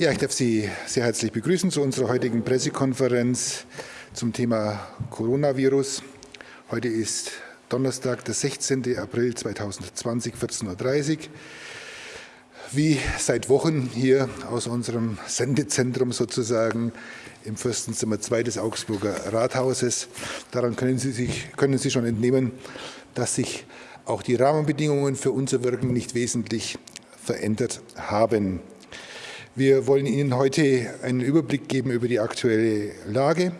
Ja, ich darf Sie sehr herzlich begrüßen zu unserer heutigen Pressekonferenz zum Thema Coronavirus. Heute ist Donnerstag, der 16. April 2020, 14.30 Uhr. Wie seit Wochen hier aus unserem Sendezentrum sozusagen im Fürstenzimmer 2 des Augsburger Rathauses. Daran können Sie, sich, können Sie schon entnehmen, dass sich auch die Rahmenbedingungen für unser Wirken nicht wesentlich verändert haben. Wir wollen Ihnen heute einen Überblick geben über die aktuelle Lage.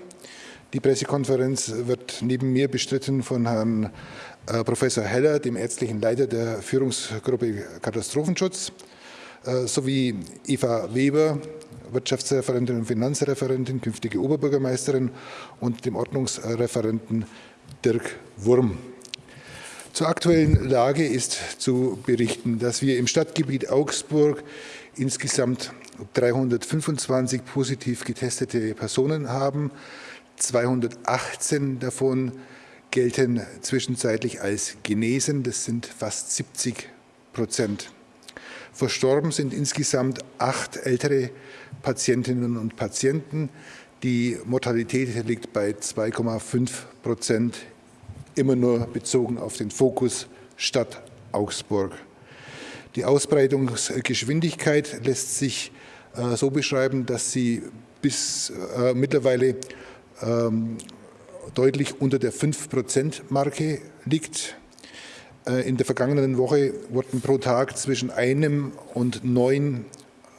Die Pressekonferenz wird neben mir bestritten von Herrn äh, Professor Heller, dem ärztlichen Leiter der Führungsgruppe Katastrophenschutz, äh, sowie Eva Weber, Wirtschaftsreferentin und Finanzreferentin, künftige Oberbürgermeisterin und dem Ordnungsreferenten Dirk Wurm. Zur aktuellen Lage ist zu berichten, dass wir im Stadtgebiet Augsburg insgesamt 325 positiv getestete Personen haben. 218 davon gelten zwischenzeitlich als genesen. Das sind fast 70 Prozent. Verstorben sind insgesamt acht ältere Patientinnen und Patienten. Die Mortalität liegt bei 2,5 Prozent, immer nur bezogen auf den Fokus Stadt Augsburg. Die Ausbreitungsgeschwindigkeit lässt sich äh, so beschreiben, dass sie bis äh, mittlerweile ähm, deutlich unter der 5-Prozent-Marke liegt. Äh, in der vergangenen Woche wurden pro Tag zwischen einem und, neun,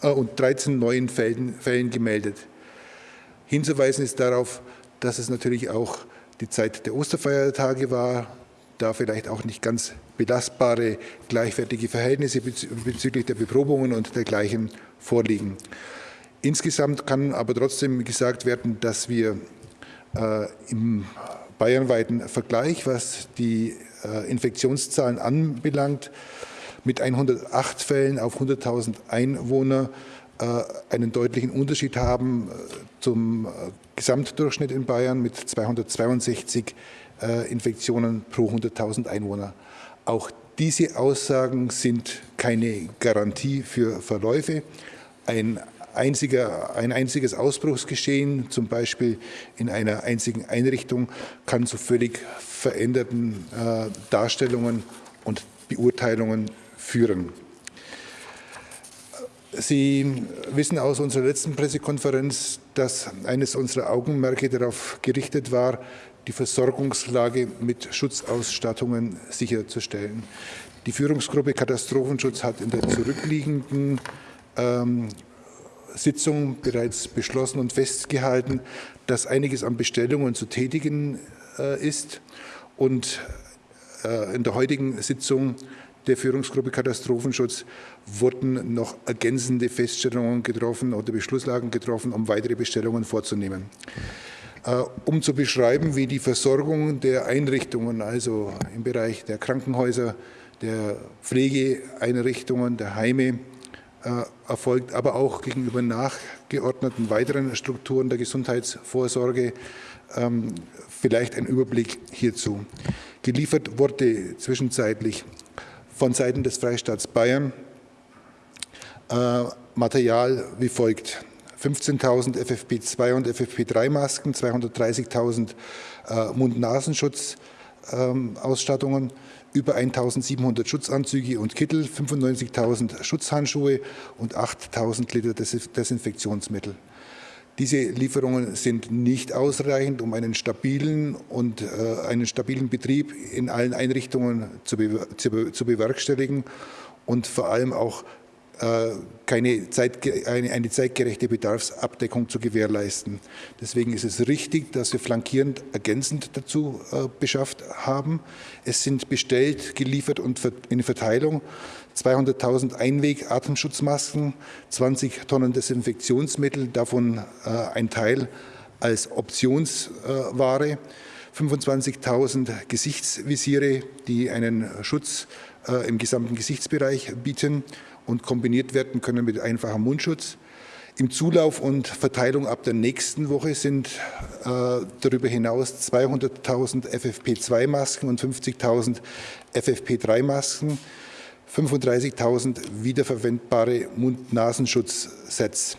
äh, und 13 neuen Fällen, Fällen gemeldet. Hinzuweisen ist darauf, dass es natürlich auch die Zeit der Osterfeiertage war, da vielleicht auch nicht ganz belastbare gleichwertige Verhältnisse bezüglich der Beprobungen und dergleichen vorliegen. Insgesamt kann aber trotzdem gesagt werden, dass wir äh, im bayernweiten Vergleich, was die äh, Infektionszahlen anbelangt, mit 108 Fällen auf 100.000 Einwohner äh, einen deutlichen Unterschied haben äh, zum äh, Gesamtdurchschnitt in Bayern mit 262 äh, Infektionen pro 100.000 Einwohner. Auch diese Aussagen sind keine Garantie für Verläufe. Ein, einziger, ein einziges Ausbruchsgeschehen, zum Beispiel in einer einzigen Einrichtung, kann zu völlig veränderten äh, Darstellungen und Beurteilungen führen. Sie wissen aus unserer letzten Pressekonferenz, dass eines unserer Augenmerke darauf gerichtet war, die Versorgungslage mit Schutzausstattungen sicherzustellen. Die Führungsgruppe Katastrophenschutz hat in der zurückliegenden ähm, Sitzung bereits beschlossen und festgehalten, dass einiges an Bestellungen zu tätigen äh, ist. Und äh, in der heutigen Sitzung der Führungsgruppe Katastrophenschutz wurden noch ergänzende Feststellungen getroffen oder Beschlusslagen getroffen, um weitere Bestellungen vorzunehmen. Äh, um zu beschreiben, wie die Versorgung der Einrichtungen, also im Bereich der Krankenhäuser, der Pflegeeinrichtungen, der Heime äh, erfolgt, aber auch gegenüber nachgeordneten weiteren Strukturen der Gesundheitsvorsorge. Ähm, vielleicht ein Überblick hierzu. Geliefert wurde zwischenzeitlich von Seiten des Freistaats Bayern äh, Material wie folgt. 15.000 FFP2 und FFP3-Masken, 230.000 äh, Mund-Nasenschutz-Ausstattungen, ähm, über 1.700 Schutzanzüge und Kittel, 95.000 Schutzhandschuhe und 8.000 Liter Desinfektionsmittel. Diese Lieferungen sind nicht ausreichend, um einen stabilen und äh, einen stabilen Betrieb in allen Einrichtungen zu, be zu, zu bewerkstelligen und vor allem auch keine Zeit, eine, eine, zeitgerechte Bedarfsabdeckung zu gewährleisten. Deswegen ist es richtig, dass wir flankierend ergänzend dazu äh, beschafft haben. Es sind bestellt, geliefert und in Verteilung 200.000 Einweg-Atemschutzmasken, 20 Tonnen Desinfektionsmittel, davon äh, ein Teil als Optionsware, 25.000 Gesichtsvisiere, die einen Schutz äh, im gesamten Gesichtsbereich bieten und kombiniert werden können mit einfachem Mundschutz. Im Zulauf und Verteilung ab der nächsten Woche sind äh, darüber hinaus 200.000 FFP2-Masken und 50.000 FFP3-Masken, 35.000 wiederverwendbare Mund-Nasenschutzsets.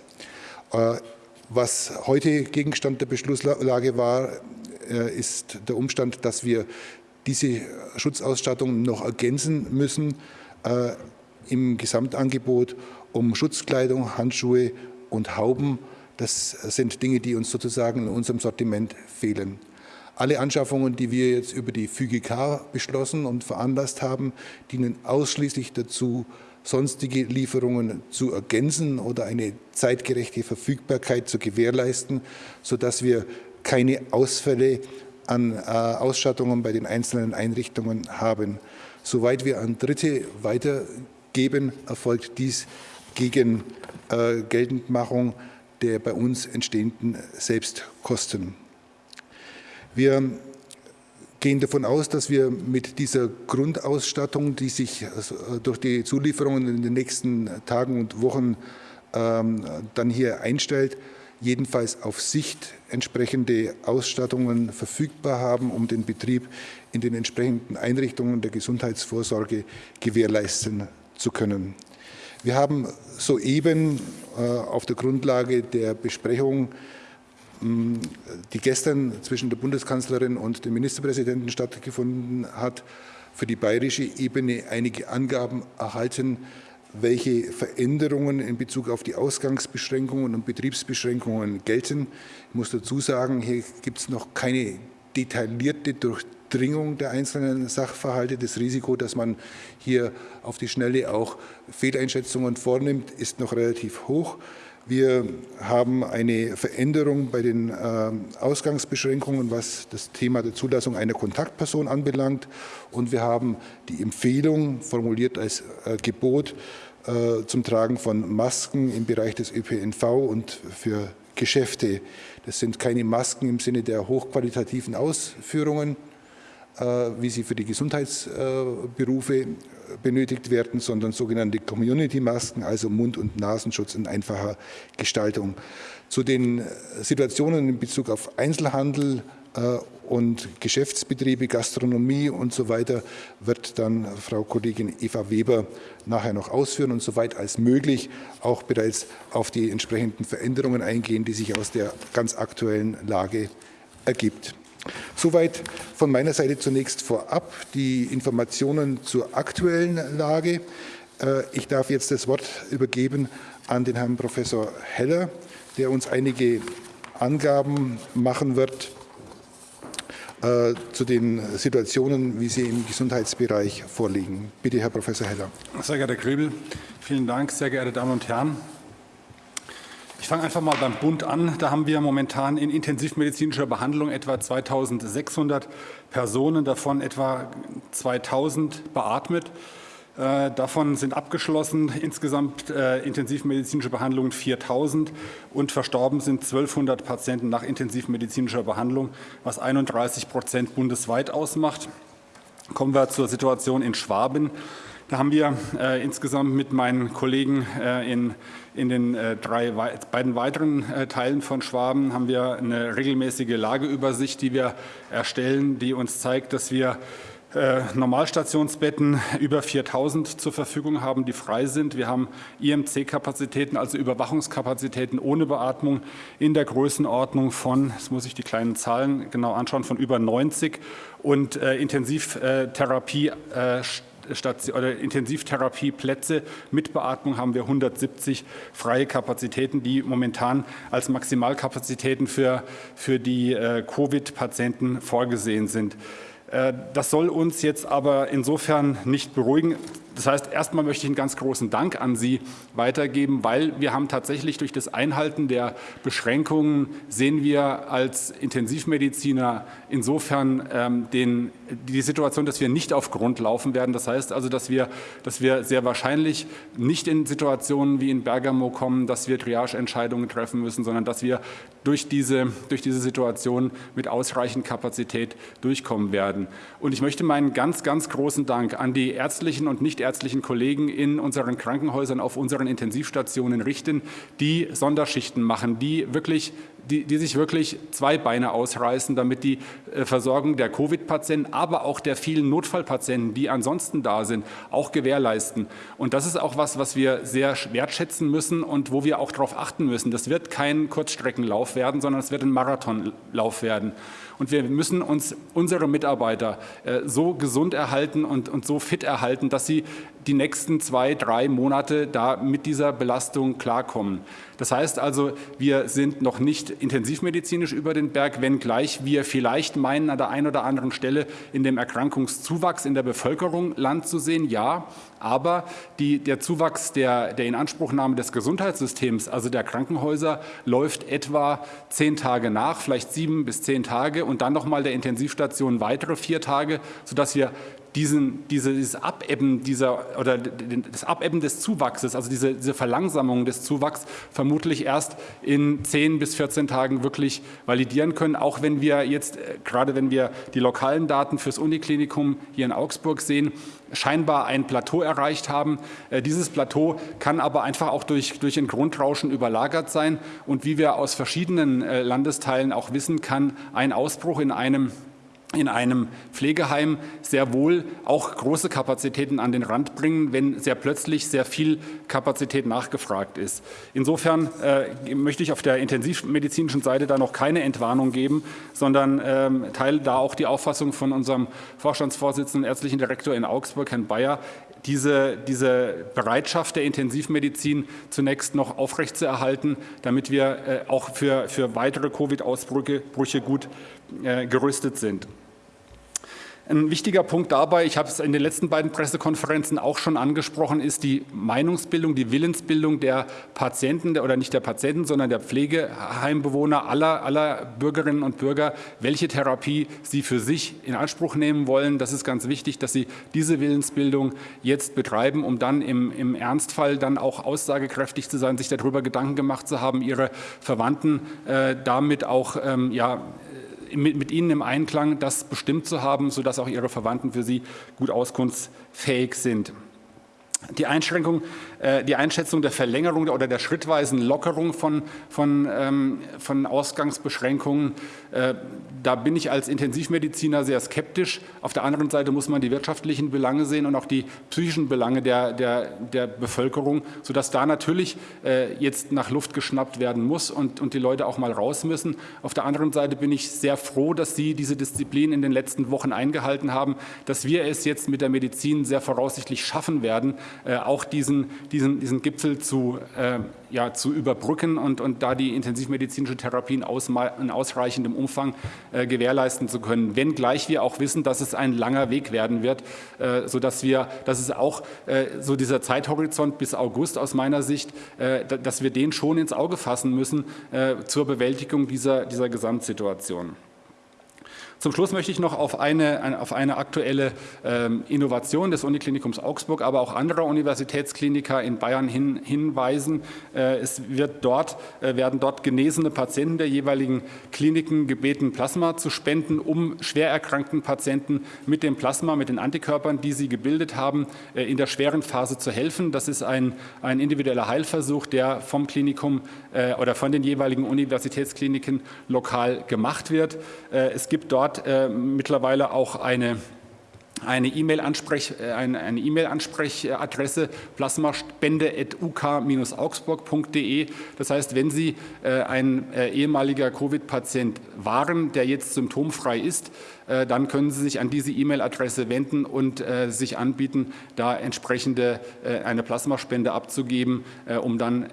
Was heute Gegenstand der Beschlusslage war, ist der Umstand, dass wir diese Schutzausstattung noch ergänzen müssen im Gesamtangebot um Schutzkleidung, Handschuhe und Hauben. Das sind Dinge, die uns sozusagen in unserem Sortiment fehlen. Alle Anschaffungen, die wir jetzt über die FÜGK beschlossen und veranlasst haben, dienen ausschließlich dazu, sonstige Lieferungen zu ergänzen oder eine zeitgerechte Verfügbarkeit zu gewährleisten, sodass wir keine Ausfälle an äh, Ausstattungen bei den einzelnen Einrichtungen haben. Soweit wir an Dritte weitergeben, erfolgt dies gegen äh, Geltendmachung der bei uns entstehenden Selbstkosten. Wir gehen davon aus, dass wir mit dieser Grundausstattung, die sich also, äh, durch die Zulieferungen in den nächsten Tagen und Wochen ähm, dann hier einstellt, jedenfalls auf Sicht entsprechende Ausstattungen verfügbar haben, um den Betrieb in den entsprechenden Einrichtungen der Gesundheitsvorsorge gewährleisten zu können. Wir haben soeben äh, auf der Grundlage der Besprechung die gestern zwischen der Bundeskanzlerin und dem Ministerpräsidenten stattgefunden hat, für die bayerische Ebene einige Angaben erhalten, welche Veränderungen in Bezug auf die Ausgangsbeschränkungen und Betriebsbeschränkungen gelten. Ich muss dazu sagen, hier gibt es noch keine detaillierte Durchdringung der einzelnen Sachverhalte. Das Risiko, dass man hier auf die Schnelle auch Fehleinschätzungen vornimmt, ist noch relativ hoch. Wir haben eine Veränderung bei den äh, Ausgangsbeschränkungen, was das Thema der Zulassung einer Kontaktperson anbelangt. Und wir haben die Empfehlung formuliert als äh, Gebot äh, zum Tragen von Masken im Bereich des ÖPNV und für Geschäfte. Das sind keine Masken im Sinne der hochqualitativen Ausführungen, wie sie für die Gesundheitsberufe benötigt werden, sondern sogenannte Community-Masken, also Mund- und Nasenschutz in einfacher Gestaltung. Zu den Situationen in Bezug auf Einzelhandel äh, und Geschäftsbetriebe, Gastronomie und so weiter wird dann Frau Kollegin Eva Weber nachher noch ausführen und soweit als möglich auch bereits auf die entsprechenden Veränderungen eingehen, die sich aus der ganz aktuellen Lage ergibt. Soweit von meiner Seite zunächst vorab die Informationen zur aktuellen Lage. Äh, ich darf jetzt das Wort übergeben an den Herrn Professor Heller, der uns einige Angaben machen wird äh, zu den Situationen, wie sie im Gesundheitsbereich vorliegen. Bitte, Herr Professor Heller. Sehr geehrter Herr Grübel, vielen Dank, sehr geehrte Damen und Herren. Ich fange einfach mal beim Bund an. Da haben wir momentan in intensivmedizinischer Behandlung etwa 2600 Personen, davon etwa 2000 beatmet. Äh, davon sind abgeschlossen insgesamt äh, intensivmedizinische Behandlungen 4000 und verstorben sind 1200 Patienten nach intensivmedizinischer Behandlung, was 31 Prozent bundesweit ausmacht. Kommen wir zur Situation in Schwaben. Da haben wir äh, insgesamt mit meinen Kollegen äh, in, in den äh, drei, beiden weiteren äh, Teilen von Schwaben haben wir eine regelmäßige Lageübersicht, die wir erstellen, die uns zeigt, dass wir äh, Normalstationsbetten über 4000 zur Verfügung haben, die frei sind. Wir haben IMC-Kapazitäten, also Überwachungskapazitäten ohne Beatmung in der Größenordnung von, jetzt muss ich die kleinen Zahlen genau anschauen, von über 90 und äh, Intensivtherapie äh, Oder Intensivtherapieplätze mit Beatmung haben wir 170 freie Kapazitäten, die momentan als Maximalkapazitäten für, für die äh, Covid-Patienten vorgesehen sind. Äh, das soll uns jetzt aber insofern nicht beruhigen. Das heißt, erstmal möchte ich einen ganz großen Dank an Sie weitergeben, weil wir haben tatsächlich durch das Einhalten der Beschränkungen sehen wir als Intensivmediziner insofern ähm, den, die Situation, dass wir nicht auf Grund laufen werden. Das heißt also, dass wir, dass wir sehr wahrscheinlich nicht in Situationen wie in Bergamo kommen, dass wir Triageentscheidungen treffen müssen, sondern dass wir durch diese, durch diese Situation mit ausreichend Kapazität durchkommen werden. Und ich möchte meinen ganz, ganz großen Dank an die ärztlichen und nicht ärztlichen Kollegen in unseren Krankenhäusern, auf unseren Intensivstationen richten, die Sonderschichten machen, die wirklich die, die sich wirklich zwei Beine ausreißen, damit die äh, Versorgung der Covid-Patienten, aber auch der vielen Notfallpatienten, die ansonsten da sind, auch gewährleisten. Und das ist auch was, was wir sehr wertschätzen müssen und wo wir auch darauf achten müssen. Das wird kein Kurzstreckenlauf werden, sondern es wird ein Marathonlauf werden. Und wir müssen uns unsere Mitarbeiter äh, so gesund erhalten und, und so fit erhalten, dass sie die nächsten zwei, drei Monate da mit dieser Belastung klarkommen. Das heißt also, wir sind noch nicht intensivmedizinisch über den Berg, wenngleich wir vielleicht meinen, an der einen oder anderen Stelle in dem Erkrankungszuwachs in der Bevölkerung Land zu sehen. Ja, aber die, der Zuwachs der, der Inanspruchnahme des Gesundheitssystems, also der Krankenhäuser, läuft etwa zehn Tage nach, vielleicht sieben bis zehn Tage und dann nochmal der Intensivstation weitere vier Tage, sodass wir diesen, dieses Abebben dieser oder das Abebben des Zuwachses, also diese, diese Verlangsamung des Zuwachs vermutlich erst in 10 bis 14 Tagen wirklich validieren können, auch wenn wir jetzt, äh, gerade wenn wir die lokalen Daten fürs Uniklinikum hier in Augsburg sehen, scheinbar ein Plateau erreicht haben. Äh, dieses Plateau kann aber einfach auch durch, durch ein Grundrauschen überlagert sein und wie wir aus verschiedenen äh, Landesteilen auch wissen, kann ein Ausbruch in einem in einem Pflegeheim sehr wohl auch große Kapazitäten an den Rand bringen, wenn sehr plötzlich sehr viel Kapazität nachgefragt ist. Insofern äh, möchte ich auf der intensivmedizinischen Seite da noch keine Entwarnung geben, sondern ähm, teile da auch die Auffassung von unserem Vorstandsvorsitzenden ärztlichen Direktor in Augsburg, Herrn Bayer, diese, diese Bereitschaft der Intensivmedizin zunächst noch aufrechtzuerhalten, damit wir äh, auch für, für weitere Covid-Ausbrüche gut äh, gerüstet sind. Ein wichtiger Punkt dabei, ich habe es in den letzten beiden Pressekonferenzen auch schon angesprochen, ist die Meinungsbildung, die Willensbildung der Patienten oder nicht der Patienten, sondern der Pflegeheimbewohner aller, aller Bürgerinnen und Bürger, welche Therapie sie für sich in Anspruch nehmen wollen. Das ist ganz wichtig, dass sie diese Willensbildung jetzt betreiben, um dann im, im Ernstfall dann auch aussagekräftig zu sein, sich darüber Gedanken gemacht zu haben, ihre Verwandten äh, damit auch ähm, ja, mit, mit ihnen im Einklang das bestimmt zu haben, sodass auch ihre Verwandten für sie gut auskunftsfähig sind. Die Einschränkung, äh, die Einschätzung der Verlängerung oder der schrittweisen Lockerung von, von, ähm, von Ausgangsbeschränkungen, da bin ich als Intensivmediziner sehr skeptisch. Auf der anderen Seite muss man die wirtschaftlichen Belange sehen und auch die psychischen Belange der, der, der Bevölkerung, sodass da natürlich äh, jetzt nach Luft geschnappt werden muss und, und die Leute auch mal raus müssen. Auf der anderen Seite bin ich sehr froh, dass Sie diese Disziplin in den letzten Wochen eingehalten haben, dass wir es jetzt mit der Medizin sehr voraussichtlich schaffen werden, äh, auch diesen, diesen, diesen Gipfel zu, äh, ja, zu überbrücken und, und da die intensivmedizinische Therapie in, in ausreichendem Umfang äh, gewährleisten zu können. Wenngleich wir auch wissen, dass es ein langer Weg werden wird, äh, sodass wir, dass es auch äh, so dieser Zeithorizont bis August aus meiner Sicht, äh, dass wir den schon ins Auge fassen müssen äh, zur Bewältigung dieser, dieser Gesamtsituation. Zum Schluss möchte ich noch auf eine, auf eine aktuelle ähm, Innovation des Uniklinikums Augsburg, aber auch anderer Universitätskliniker in Bayern hin, hinweisen. Äh, es wird dort, äh, werden dort genesene Patienten der jeweiligen Kliniken gebeten, Plasma zu spenden, um schwer erkrankten Patienten mit dem Plasma, mit den Antikörpern, die sie gebildet haben, äh, in der schweren Phase zu helfen. Das ist ein, ein individueller Heilversuch, der vom Klinikum oder von den jeweiligen Universitätskliniken lokal gemacht wird. Es gibt dort hat äh, mittlerweile auch eine eine äh, eine, eine E-Mail-Ansprechadresse plasmaspende.uk-augsburg.de. Das heißt, wenn Sie äh, ein äh, ehemaliger Covid-Patient waren, der jetzt symptomfrei ist, äh, dann können Sie sich an diese E-Mail-Adresse wenden und äh, sich anbieten, da entsprechende eine Plasmaspende abzugeben, um dann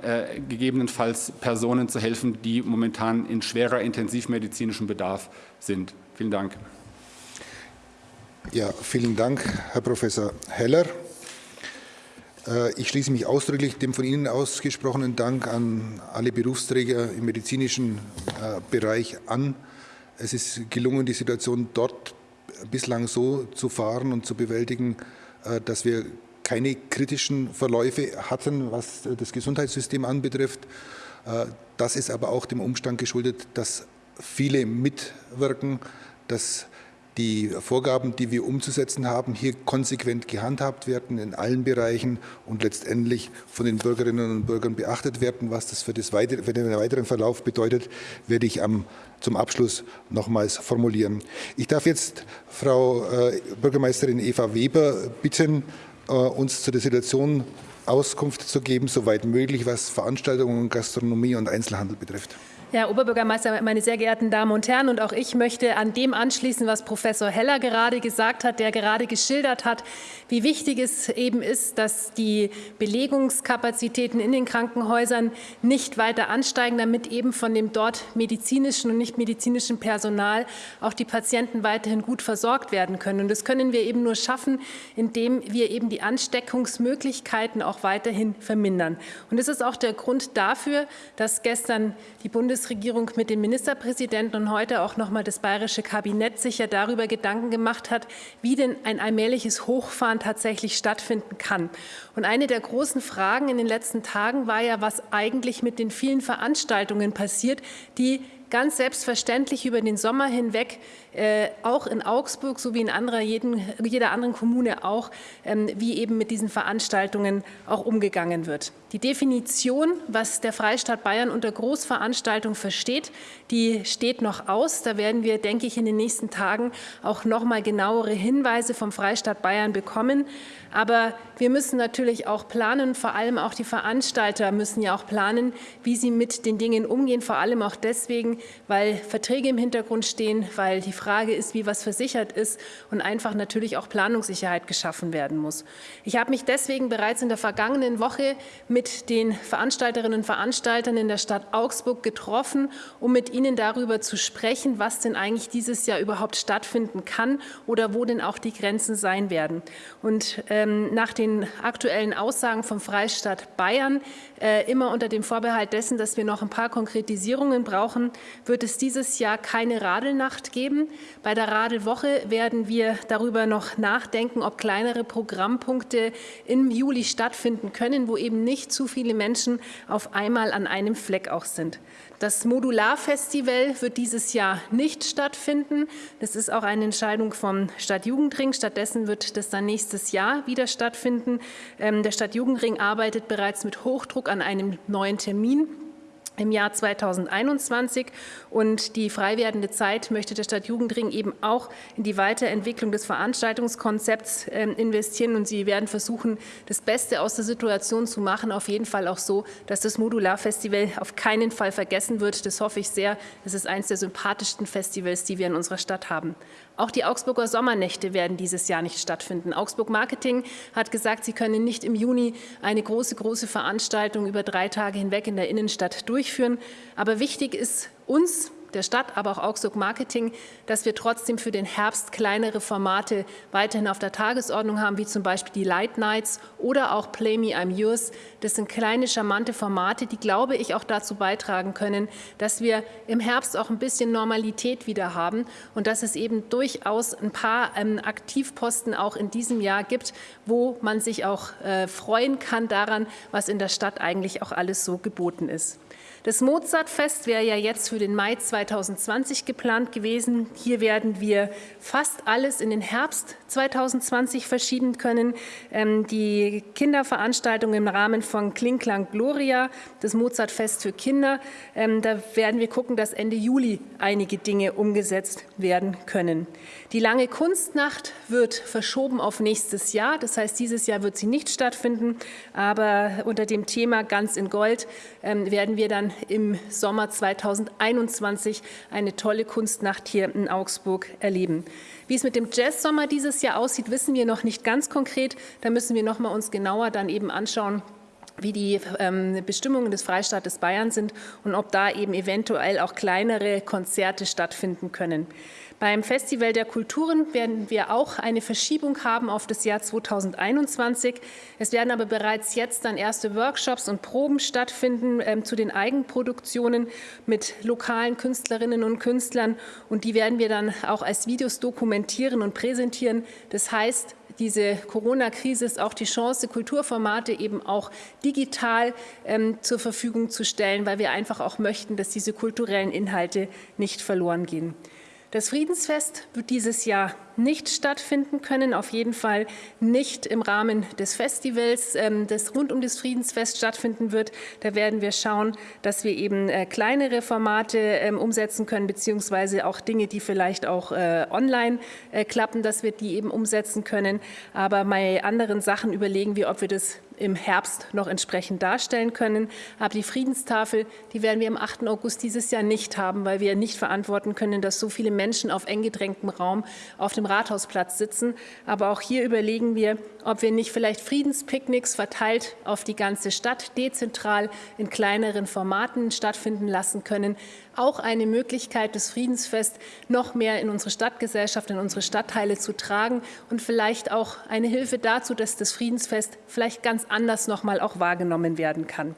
gegebenenfalls Personen zu helfen, die momentan in schwerer intensivmedizinischem Bedarf sind. Vielen Dank. Ja, vielen Dank, Herr Professor Heller. Äh, ich schließe mich ausdrücklich dem von Ihnen ausgesprochenen Dank an alle Berufsträger im medizinischen äh, Bereich an. Es ist gelungen, die Situation dort bislang so zu fahren und zu bewältigen, äh, dass wir keine kritischen Verläufe hatten, was das Gesundheitssystem anbetrifft. Das ist aber auch dem Umstand geschuldet, dass viele mitwirken, dass die Vorgaben, die wir umzusetzen haben, hier konsequent gehandhabt werden in allen Bereichen und letztendlich von den Bürgerinnen und Bürgern beachtet werden. Was das für, das weitere, für den weiteren Verlauf bedeutet, werde ich am, zum Abschluss nochmals formulieren. Ich darf jetzt Frau äh, Bürgermeisterin Eva Weber bitten, äh, uns zu der Situation Auskunft zu geben, soweit möglich, was Veranstaltungen, Gastronomie und Einzelhandel betrifft. Herr Oberbürgermeister, meine sehr geehrten Damen und Herren, und auch ich möchte an dem anschließen, was Professor Heller gerade gesagt hat, der gerade geschildert hat, wie wichtig es eben ist, dass die Belegungskapazitäten in den Krankenhäusern nicht weiter ansteigen, damit eben von dem dort medizinischen und nicht medizinischen Personal auch die Patienten weiterhin gut versorgt werden können. Und das können wir eben nur schaffen, indem wir eben die Ansteckungsmöglichkeiten auch weiterhin vermindern. Und das ist auch der Grund dafür, dass gestern die Bundes Bundesregierung mit dem Ministerpräsidenten und heute auch noch mal das bayerische Kabinett sich ja darüber Gedanken gemacht hat, wie denn ein allmähliches Hochfahren tatsächlich stattfinden kann. Und eine der großen Fragen in den letzten Tagen war ja, was eigentlich mit den vielen Veranstaltungen passiert, die ganz selbstverständlich über den Sommer hinweg auch in Augsburg sowie in anderer, jeden, jeder anderen Kommune auch, ähm, wie eben mit diesen Veranstaltungen auch umgegangen wird. Die Definition, was der Freistaat Bayern unter Großveranstaltung versteht, die steht noch aus. Da werden wir, denke ich, in den nächsten Tagen auch noch mal genauere Hinweise vom Freistaat Bayern bekommen. Aber wir müssen natürlich auch planen, vor allem auch die Veranstalter müssen ja auch planen, wie sie mit den Dingen umgehen, vor allem auch deswegen, weil Verträge im Hintergrund stehen, weil die Frage ist, wie was versichert ist und einfach natürlich auch Planungssicherheit geschaffen werden muss. Ich habe mich deswegen bereits in der vergangenen Woche mit den Veranstalterinnen und Veranstaltern in der Stadt Augsburg getroffen, um mit ihnen darüber zu sprechen, was denn eigentlich dieses Jahr überhaupt stattfinden kann oder wo denn auch die Grenzen sein werden. Und ähm, nach den aktuellen Aussagen vom Freistaat Bayern, äh, immer unter dem Vorbehalt dessen, dass wir noch ein paar Konkretisierungen brauchen, wird es dieses Jahr keine Radelnacht geben. Bei der Radelwoche werden wir darüber noch nachdenken, ob kleinere Programmpunkte im Juli stattfinden können, wo eben nicht zu viele Menschen auf einmal an einem Fleck auch sind. Das Modularfestival wird dieses Jahr nicht stattfinden. Das ist auch eine Entscheidung vom Stadtjugendring. Stattdessen wird das dann nächstes Jahr wieder stattfinden. Ähm, der Stadtjugendring arbeitet bereits mit Hochdruck an einem neuen Termin im Jahr 2021. Und die frei werdende Zeit möchte der Stadtjugendring eben auch in die Weiterentwicklung des Veranstaltungskonzepts ähm, investieren. Und sie werden versuchen, das Beste aus der Situation zu machen. Auf jeden Fall auch so, dass das Modularfestival auf keinen Fall vergessen wird. Das hoffe ich sehr. Das ist eines der sympathischsten Festivals, die wir in unserer Stadt haben. Auch die Augsburger Sommernächte werden dieses Jahr nicht stattfinden. Augsburg Marketing hat gesagt, sie können nicht im Juni eine große, große Veranstaltung über drei Tage hinweg in der Innenstadt durchführen. Aber wichtig ist uns, der Stadt, aber auch Augsburg Marketing, dass wir trotzdem für den Herbst kleinere Formate weiterhin auf der Tagesordnung haben, wie zum Beispiel die Light Nights oder auch Play Me I'm Yours. Das sind kleine, charmante Formate, die, glaube ich, auch dazu beitragen können, dass wir im Herbst auch ein bisschen Normalität wieder haben und dass es eben durchaus ein paar ähm, Aktivposten auch in diesem Jahr gibt, wo man sich auch äh, freuen kann daran, was in der Stadt eigentlich auch alles so geboten ist. Das Mozartfest wäre ja jetzt für den Mai 2020 geplant gewesen. Hier werden wir fast alles in den Herbst 2020 verschieben können. Ähm, die Kinderveranstaltung im Rahmen von Klingklang Gloria, das Mozartfest für Kinder, ähm, da werden wir gucken, dass Ende Juli einige Dinge umgesetzt werden können. Die lange Kunstnacht wird verschoben auf nächstes Jahr. Das heißt, dieses Jahr wird sie nicht stattfinden. Aber unter dem Thema Ganz in Gold ähm, werden wir dann im Sommer 2021 eine tolle Kunstnacht hier in Augsburg erleben. Wie es mit dem Jazzsommer dieses Jahr aussieht, wissen wir noch nicht ganz konkret. Da müssen wir noch mal uns genauer dann eben anschauen, wie die ähm, Bestimmungen des Freistaates Bayern sind und ob da eben eventuell auch kleinere Konzerte stattfinden können. Beim Festival der Kulturen werden wir auch eine Verschiebung haben auf das Jahr 2021. Es werden aber bereits jetzt dann erste Workshops und Proben stattfinden ähm, zu den Eigenproduktionen mit lokalen Künstlerinnen und Künstlern. Und die werden wir dann auch als Videos dokumentieren und präsentieren. Das heißt, diese Corona-Krise ist auch die Chance, Kulturformate eben auch digital ähm, zur Verfügung zu stellen, weil wir einfach auch möchten, dass diese kulturellen Inhalte nicht verloren gehen. Das Friedensfest wird dieses Jahr nicht stattfinden können, auf jeden Fall nicht im Rahmen des Festivals, ähm, das rund um das Friedensfest stattfinden wird. Da werden wir schauen, dass wir eben äh, kleinere Formate ähm, umsetzen können, beziehungsweise auch Dinge, die vielleicht auch äh, online äh, klappen, dass wir die eben umsetzen können. Aber bei anderen Sachen überlegen wir, ob wir das im Herbst noch entsprechend darstellen können. Aber die Friedenstafel, die werden wir am 8. August dieses Jahr nicht haben, weil wir nicht verantworten können, dass so viele Menschen auf eng gedrängtem Raum auf dem Rathausplatz sitzen. Aber auch hier überlegen wir, ob wir nicht vielleicht Friedenspicknicks verteilt auf die ganze Stadt dezentral in kleineren Formaten stattfinden lassen können. Auch eine Möglichkeit, das Friedensfest noch mehr in unsere Stadtgesellschaft, in unsere Stadtteile zu tragen und vielleicht auch eine Hilfe dazu, dass das Friedensfest vielleicht ganz anders noch mal auch wahrgenommen werden kann.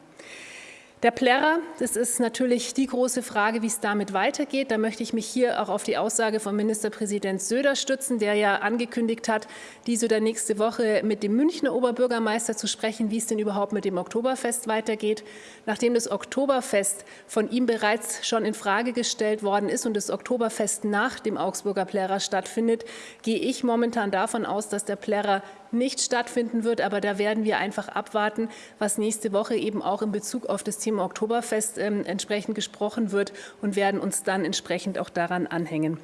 Der Plärrer, das ist natürlich die große Frage, wie es damit weitergeht. Da möchte ich mich hier auch auf die Aussage von Ministerpräsident Söder stützen, der ja angekündigt hat, diese oder nächste Woche mit dem Münchner Oberbürgermeister zu sprechen, wie es denn überhaupt mit dem Oktoberfest weitergeht. Nachdem das Oktoberfest von ihm bereits schon in Frage gestellt worden ist und das Oktoberfest nach dem Augsburger Plärrer stattfindet, gehe ich momentan davon aus, dass der Plärrer nicht stattfinden wird. Aber da werden wir einfach abwarten, was nächste Woche eben auch in Bezug auf das Thema Oktoberfest ähm, entsprechend gesprochen wird und werden uns dann entsprechend auch daran anhängen.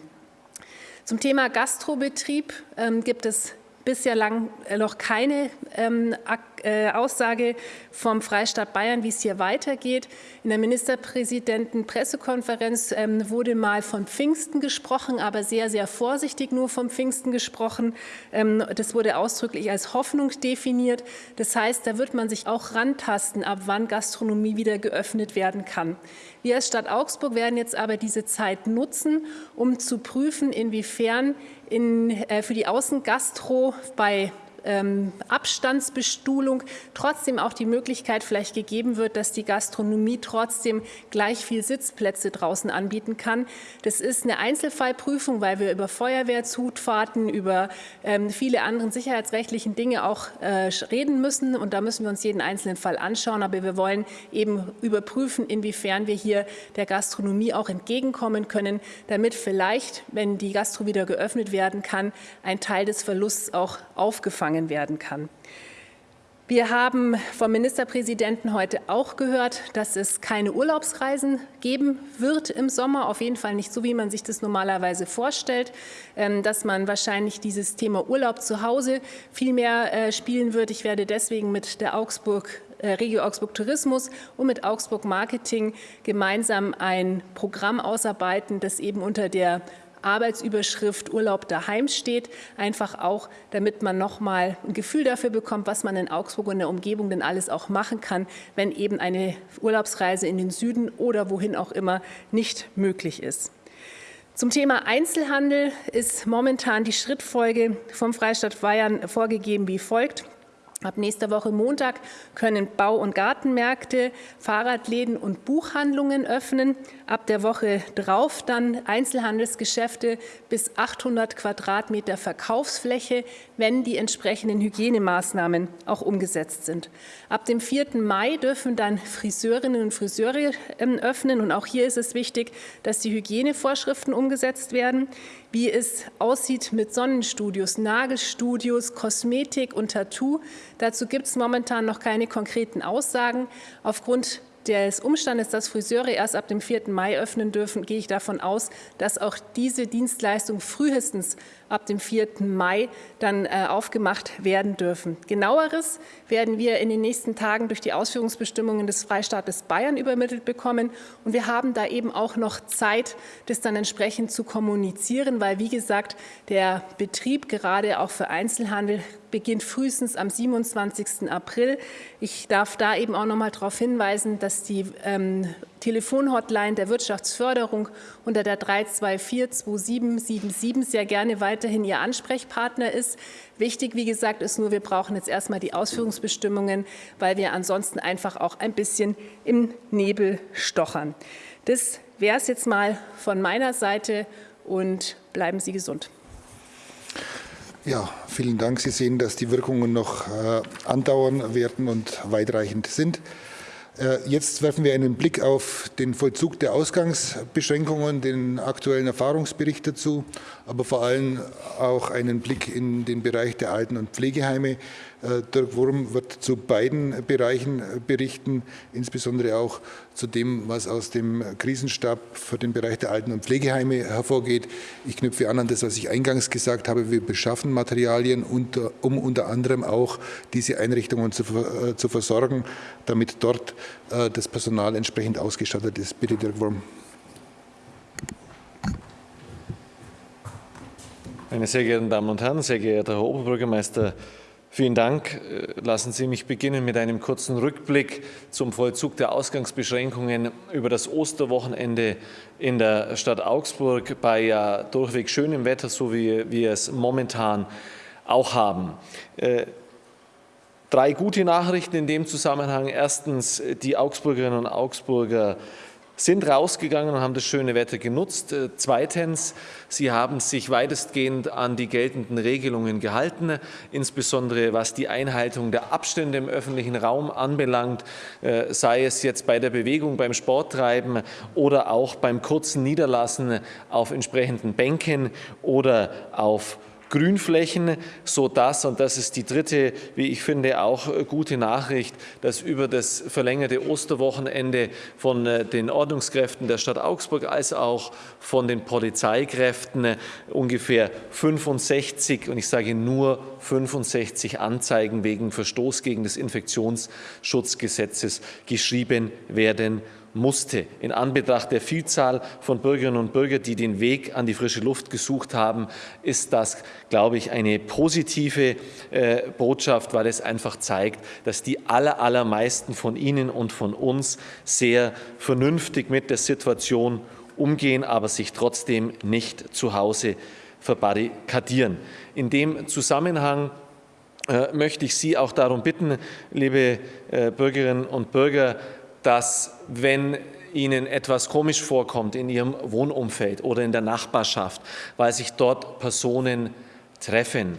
Zum Thema Gastrobetrieb ähm, gibt es bisher lang äh, noch keine ähm, äh, Aussage vom Freistaat Bayern, wie es hier weitergeht. In der Ministerpräsidenten-Pressekonferenz ähm, wurde mal von Pfingsten gesprochen, aber sehr, sehr vorsichtig nur vom Pfingsten gesprochen. Ähm, das wurde ausdrücklich als Hoffnung definiert. Das heißt, da wird man sich auch rantasten, ab wann Gastronomie wieder geöffnet werden kann. Wir als Stadt Augsburg werden jetzt aber diese Zeit nutzen, um zu prüfen, inwiefern in, äh, für die Außengastro bei ähm, Abstandsbestuhlung trotzdem auch die Möglichkeit vielleicht gegeben wird, dass die Gastronomie trotzdem gleich viel Sitzplätze draußen anbieten kann. Das ist eine Einzelfallprüfung, weil wir über Feuerwehrzutfahrten, über ähm, viele andere sicherheitsrechtlichen Dinge auch äh, reden müssen. Und da müssen wir uns jeden einzelnen Fall anschauen. Aber wir wollen eben überprüfen, inwiefern wir hier der Gastronomie auch entgegenkommen können, damit vielleicht, wenn die Gastro wieder geöffnet werden kann, ein Teil des Verlusts auch aufgefangen empfangen werden kann. Wir haben vom Ministerpräsidenten heute auch gehört, dass es keine Urlaubsreisen geben wird im Sommer, auf jeden Fall nicht so, wie man sich das normalerweise vorstellt, ähm, dass man wahrscheinlich dieses Thema Urlaub zu Hause viel mehr äh, spielen wird. Ich werde deswegen mit der Augsburg äh, Regio Augsburg Tourismus und mit Augsburg Marketing gemeinsam ein Programm ausarbeiten, das eben unter der Arbeitsüberschrift Urlaub daheim steht, einfach auch, damit man noch mal ein Gefühl dafür bekommt, was man in Augsburg und der Umgebung denn alles auch machen kann, wenn eben eine Urlaubsreise in den Süden oder wohin auch immer nicht möglich ist. Zum Thema Einzelhandel ist momentan die Schrittfolge vom Freistaat Bayern vorgegeben wie folgt. Ab nächster Woche Montag können Bau- und Gartenmärkte, Fahrradläden und Buchhandlungen öffnen. Ab der Woche drauf dann Einzelhandelsgeschäfte bis 800 Quadratmeter Verkaufsfläche, wenn die entsprechenden Hygienemaßnahmen auch umgesetzt sind. Ab dem 4. Mai dürfen dann Friseurinnen und Friseure ähm, öffnen. Und auch hier ist es wichtig, dass die Hygienevorschriften umgesetzt werden wie es aussieht mit Sonnenstudios, Nagelstudios, Kosmetik und Tattoo. Dazu gibt es momentan noch keine konkreten Aussagen. Aufgrund des Umstandes, dass Friseure erst ab dem 4. Mai öffnen dürfen, gehe ich davon aus, dass auch diese Dienstleistung frühestens ab dem 4. Mai dann äh, aufgemacht werden dürfen. Genaueres werden wir in den nächsten Tagen durch die Ausführungsbestimmungen des Freistaates Bayern übermittelt bekommen. Und wir haben da eben auch noch Zeit, das dann entsprechend zu kommunizieren, weil, wie gesagt, der Betrieb gerade auch für Einzelhandel beginnt frühestens am 27. April. Ich darf da eben auch noch mal darauf hinweisen, dass die ähm, Telefonhotline der Wirtschaftsförderung unter der 324 2777 sehr gerne weiterhin Ihr Ansprechpartner ist. Wichtig, wie gesagt, ist nur, wir brauchen jetzt erstmal die Ausführungsbestimmungen, weil wir ansonsten einfach auch ein bisschen im Nebel stochern. Das wäre es jetzt mal von meiner Seite und bleiben Sie gesund. Ja, vielen Dank. Sie sehen, dass die Wirkungen noch äh, andauern werden und weitreichend sind. Äh, jetzt werfen wir einen Blick auf den Vollzug der Ausgangsbeschränkungen, den aktuellen Erfahrungsbericht dazu, aber vor allem auch einen Blick in den Bereich der Alten- und Pflegeheime. Äh, Dirk Wurm wird zu beiden Bereichen berichten, insbesondere auch zu dem, was aus dem Krisenstab für den Bereich der Alten- und Pflegeheime hervorgeht. Ich knüpfe an an das, was ich eingangs gesagt habe. Wir beschaffen Materialien, um unter anderem auch diese Einrichtungen zu, äh, zu versorgen, damit dort äh, das Personal entsprechend ausgestattet ist. Bitte, Dirk Wurm. Meine sehr geehrten Damen und Herren, sehr geehrter Herr Oberbürgermeister, vielen Dank. Lassen Sie mich beginnen mit einem kurzen Rückblick zum Vollzug der Ausgangsbeschränkungen über das Osterwochenende in der Stadt Augsburg bei ja durchweg schönem Wetter, so wie wir es momentan auch haben. Äh, Drei gute Nachrichten in dem Zusammenhang. Erstens, die Augsburgerinnen und Augsburger sind rausgegangen und haben das schöne Wetter genutzt. Äh, zweitens, sie haben sich weitestgehend an die geltenden Regelungen gehalten, insbesondere was die Einhaltung der Abstände im öffentlichen Raum anbelangt, äh, sei es jetzt bei der Bewegung, beim Sporttreiben oder auch beim kurzen Niederlassen auf entsprechenden Bänken oder auf Grünflächen, sodass, und das ist die dritte, wie ich finde, auch gute Nachricht, dass über das verlängerte Osterwochenende von äh, den Ordnungskräften der Stadt Augsburg als auch von den Polizeikräften äh, ungefähr 65, und ich sage nur 65 Anzeigen wegen Verstoß gegen das Infektionsschutzgesetzes geschrieben werden musste. In Anbetracht der Vielzahl von Bürgerinnen und Bürgern, die den Weg an die frische Luft gesucht haben, ist das, glaube ich, eine positive äh, Botschaft, weil es einfach zeigt, dass die aller, allermeisten von Ihnen und von uns sehr vernünftig mit der Situation umgehen, aber sich trotzdem nicht zu Hause verbarrikadieren. In dem Zusammenhang äh, möchte ich Sie auch darum bitten, liebe äh, Bürgerinnen und Bürger, dass wenn Ihnen etwas komisch vorkommt in Ihrem Wohnumfeld oder in der Nachbarschaft, weil sich dort Personen treffen,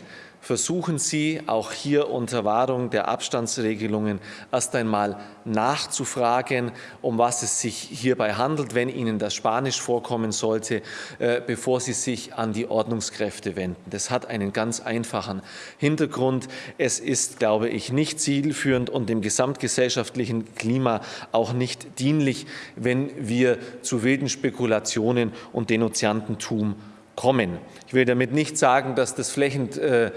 versuchen Sie auch hier unter Wahrung der Abstandsregelungen erst einmal nachzufragen, um was es sich hierbei handelt, wenn Ihnen das Spanisch vorkommen sollte, äh, bevor Sie sich an die Ordnungskräfte wenden. Das hat einen ganz einfachen Hintergrund. Es ist, glaube ich, nicht zielführend und dem gesamtgesellschaftlichen Klima auch nicht dienlich, wenn wir zu wilden Spekulationen und Denunziantentum kommen. Ich will damit nicht sagen, dass das flächend, äh,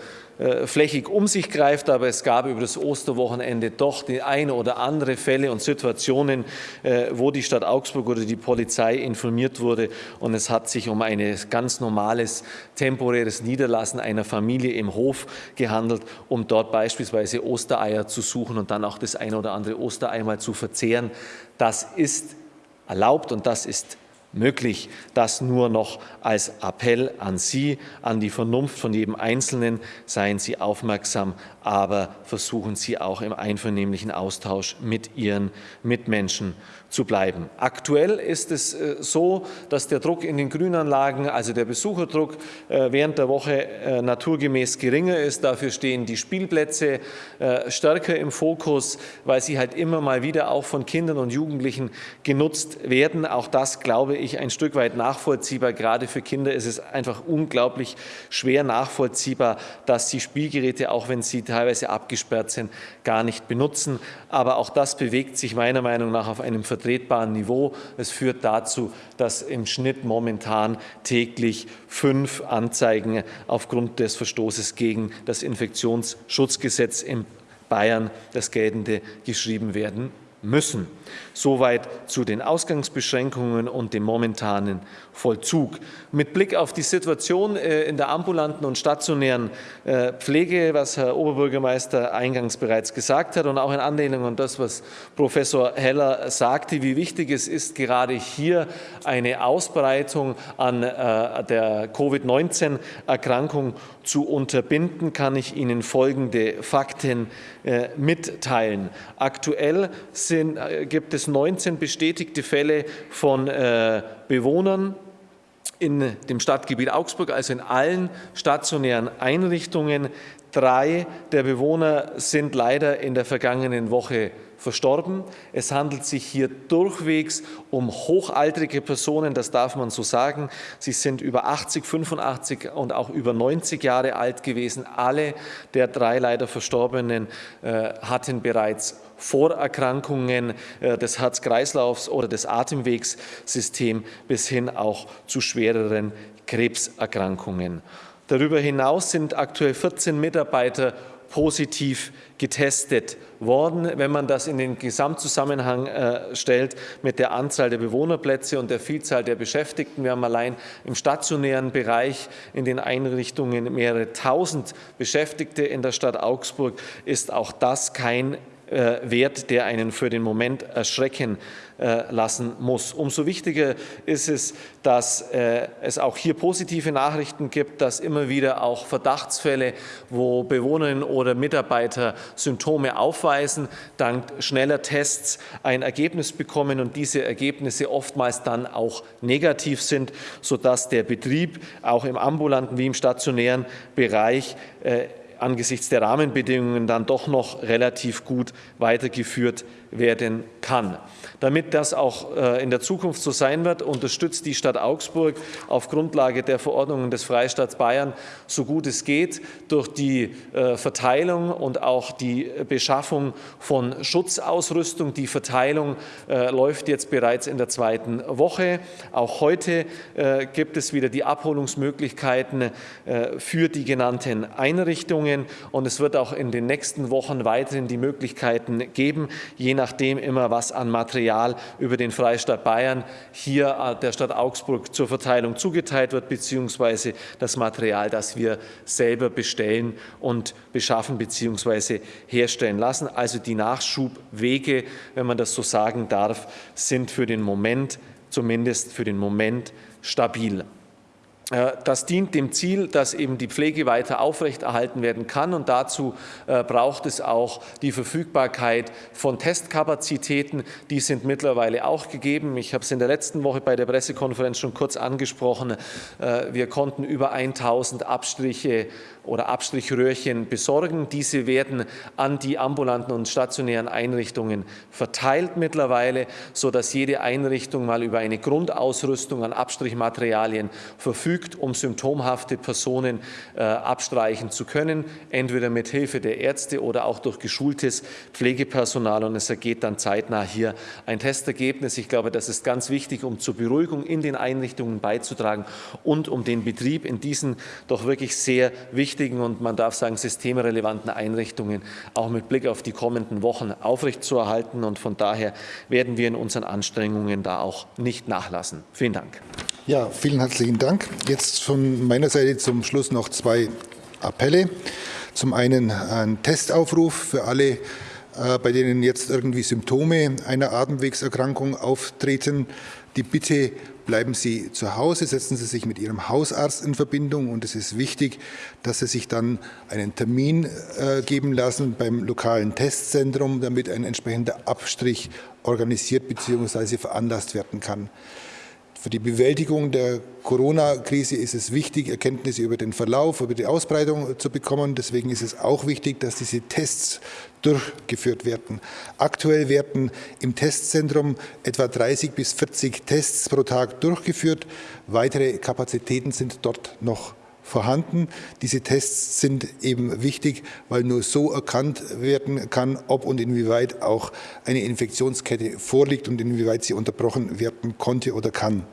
flächig um sich greift, aber es gab über das Osterwochenende doch die eine oder andere Fälle und Situationen, äh, wo die Stadt Augsburg oder die Polizei informiert wurde und es hat sich um ein ganz normales temporäres Niederlassen einer Familie im Hof gehandelt, um dort beispielsweise Ostereier zu suchen und dann auch das eine oder andere Osterei mal zu verzehren. Das ist erlaubt und das ist möglich. Das nur noch als Appell an Sie, an die Vernunft von jedem Einzelnen. Seien Sie aufmerksam, aber versuchen Sie auch im einvernehmlichen Austausch mit Ihren Mitmenschen zu bleiben. Aktuell ist es äh, so, dass der Druck in den Grünanlagen, also der Besucherdruck, äh, während der Woche äh, naturgemäß geringer ist. Dafür stehen die Spielplätze stärker im Fokus, weil sie halt immer mal wieder auch von Kindern und Jugendlichen genutzt werden. Auch das, glaube ich, ein Stück weit nachvollziehbar. Gerade für Kinder ist es einfach unglaublich schwer nachvollziehbar, dass sie Spielgeräte, auch wenn sie teilweise abgesperrt sind, gar nicht benutzen. Aber auch das bewegt sich meiner Meinung nach auf einem vertretbaren Niveau. Es führt dazu, dass im Schnitt momentan täglich fünf Anzeigen aufgrund des Verstoßes gegen das Infektionsschutzgesetz in Bayern, das geltende, geschrieben werden müssen. Soweit zu den Ausgangsbeschränkungen und dem momentanen Vollzug. Mit Blick auf die Situation äh, in der ambulanten und stationären äh, Pflege, was Herr Oberbürgermeister eingangs bereits gesagt hat und auch in Anlehnung an das, was Professor Heller sagte, wie wichtig es ist, gerade hier eine Ausbreitung an äh, der Covid-19-Erkrankung zu unterbinden, kann ich Ihnen folgende Fakten mitteilen. Aktuell sind, gibt es 19 bestätigte Fälle von Bewohnern in dem Stadtgebiet Augsburg, also in allen stationären Einrichtungen. Drei der Bewohner sind leider in der vergangenen Woche verstorben. Es handelt sich hier durchwegs um hochaltrige Personen, das darf man so sagen. Sie sind über 80, 85 und auch über 90 Jahre alt gewesen. Alle der drei leider Verstorbenen äh, hatten bereits Vorerkrankungen äh, des Herz-Kreislaufs oder des Atemwegssystems bis hin auch zu schwereren Krebserkrankungen. Darüber hinaus sind aktuell 14 Mitarbeiter positiv getestet worden. Wenn man das in den Gesamtzusammenhang äh, stellt mit der Anzahl der Bewohnerplätze und der Vielzahl der Beschäftigten, wir haben allein im stationären Bereich in den Einrichtungen mehrere tausend Beschäftigte in der Stadt Augsburg, ist auch das kein Wert, der einen für den Moment erschrecken äh, lassen muss. Umso wichtiger ist es, dass äh, es auch hier positive Nachrichten gibt, dass immer wieder auch Verdachtsfälle, wo Bewohnerinnen oder Mitarbeiter Symptome aufweisen, dank schneller Tests ein Ergebnis bekommen und diese Ergebnisse oftmals dann auch negativ sind, sodass der Betrieb auch im ambulanten wie im stationären Bereich angesichts der Rahmenbedingungen dann doch noch relativ gut weitergeführt werden kann. Damit das auch äh, in der Zukunft so sein wird, unterstützt die Stadt Augsburg auf Grundlage der Verordnungen des Freistaats Bayern so gut es geht durch die äh, Verteilung und auch die Beschaffung von Schutzausrüstung. Die Verteilung äh, läuft jetzt bereits in der zweiten Woche. Auch heute gibt es wieder die Abholungsmöglichkeiten für die genannten Einrichtungen und es wird auch in den nächsten Wochen weiterhin die Möglichkeiten geben, je nachdem immer was an Material über den Freistaat Bayern hier äh, der Stadt Augsburg zur Verteilung zugeteilt wird, beziehungsweise das Material, das wir selber bestellen und beschaffen bzw. herstellen lassen. Also die Nachschubwege, wenn man das so sagen darf, sind für den Moment, zumindest für den Moment, stabil. Äh, das dient dem Ziel, dass eben die Pflege weiter aufrechterhalten werden kann und dazu äh, braucht es auch die Verfügbarkeit von Testkapazitäten. Die sind mittlerweile auch gegeben. Ich habe es in der letzten Woche bei der Pressekonferenz schon kurz angesprochen. Äh, wir konnten über 1000 Abstriche oder Abstrichröhrchen besorgen. Diese werden an die ambulanten und stationären Einrichtungen verteilt mittlerweile, sodass jede Einrichtung mal über eine Grundausrüstung an Abstrichmaterialien verfügt, um symptomhafte Personen äh, abstreichen zu können, entweder mit Hilfe der Ärzte oder auch durch geschultes Pflegepersonal. Und es ergeht dann zeitnah hier ein Testergebnis. Ich glaube, das ist ganz wichtig, um zur Beruhigung in den Einrichtungen beizutragen und um den Betrieb in diesen doch wirklich sehr wichtigen wichtigen und man darf sagen systemrelevanten Einrichtungen auch mit Blick auf die kommenden Wochen aufrechtzuerhalten. Und von daher werden wir in unseren Anstrengungen da auch nicht nachlassen. Vielen Dank. Ja, vielen herzlichen Dank. Jetzt von meiner Seite zum Schluss noch zwei Appelle. Zum einen ein Testaufruf für alle, äh, bei denen jetzt irgendwie Symptome einer Atemwegserkrankung auftreten. Die Bitte bleiben Sie zu Hause, setzen Sie sich mit Ihrem Hausarzt in Verbindung und es ist wichtig, dass Sie sich dann einen Termin äh, geben lassen beim lokalen Testzentrum, damit ein entsprechender Abstrich organisiert bzw. veranlasst werden kann. Für die Bewältigung der Corona-Krise ist es wichtig, Erkenntnisse über den Verlauf, über die Ausbreitung zu bekommen. Deswegen ist es auch wichtig, dass diese Tests durchgeführt werden. Aktuell werden im Testzentrum etwa 30 bis 40 Tests pro Tag durchgeführt. Weitere Kapazitäten sind dort noch vorhanden. Diese Tests sind eben wichtig, weil nur so erkannt werden kann, ob und inwieweit auch eine Infektionskette vorliegt und inwieweit sie unterbrochen werden konnte oder kann.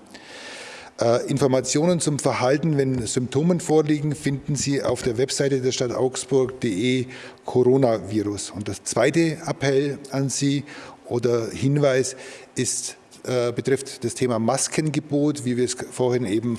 Äh, Informationen zum Verhalten, wenn Symptome vorliegen, finden Sie auf der Webseite der Stadt Augsburg.de Coronavirus. Und das zweite Appell an Sie oder Hinweis ist, äh, betrifft das Thema Maskengebot, wie wir es vorhin eben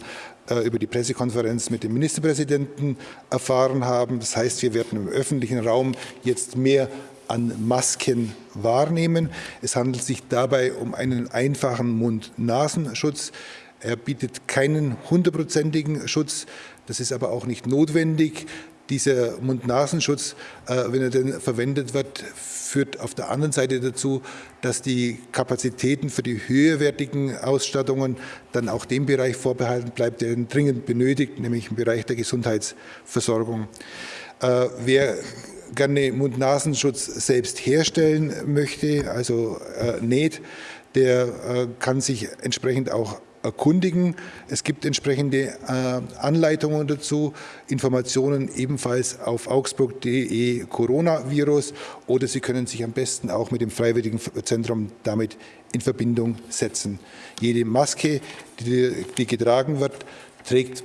äh, über die Pressekonferenz mit dem Ministerpräsidenten erfahren haben. Das heißt, wir werden im öffentlichen Raum jetzt mehr an Masken wahrnehmen. Es handelt sich dabei um einen einfachen Mund-Nasenschutz. Er bietet keinen hundertprozentigen Schutz. Das ist aber auch nicht notwendig. Dieser Mund-Nasenschutz, äh, wenn er denn verwendet wird, führt auf der anderen Seite dazu, dass die Kapazitäten für die höherwertigen Ausstattungen dann auch dem Bereich vorbehalten bleibt, der ihn dringend benötigt, nämlich im Bereich der Gesundheitsversorgung. Äh, wer gerne Mund-Nasenschutz selbst herstellen möchte, also äh, näht, der äh, kann sich entsprechend auch erkundigen. Es gibt entsprechende äh, Anleitungen dazu, Informationen ebenfalls auf augsburg.de Coronavirus oder Sie können sich am besten auch mit dem Freiwilligen Zentrum damit in Verbindung setzen. Jede Maske, die, die getragen wird, trägt